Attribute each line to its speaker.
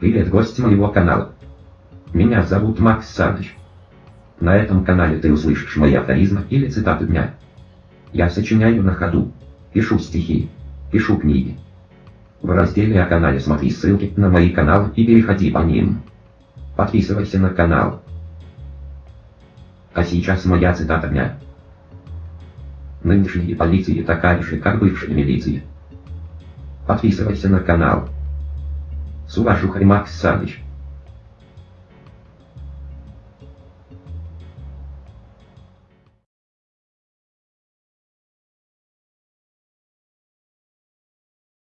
Speaker 1: Привет, гость моего канала. Меня зовут Макс Саныч. На этом канале ты услышишь мои афоризмы или цитаты дня. Я сочиняю на ходу, пишу стихи, пишу книги. В разделе о канале смотри ссылки на мои каналы и переходи по ним. Подписывайся на канал. А сейчас моя цитата дня. Нынешние полиции такая же, как бывшая милиция. Подписывайся на канал. Sua Juca e Max Salles.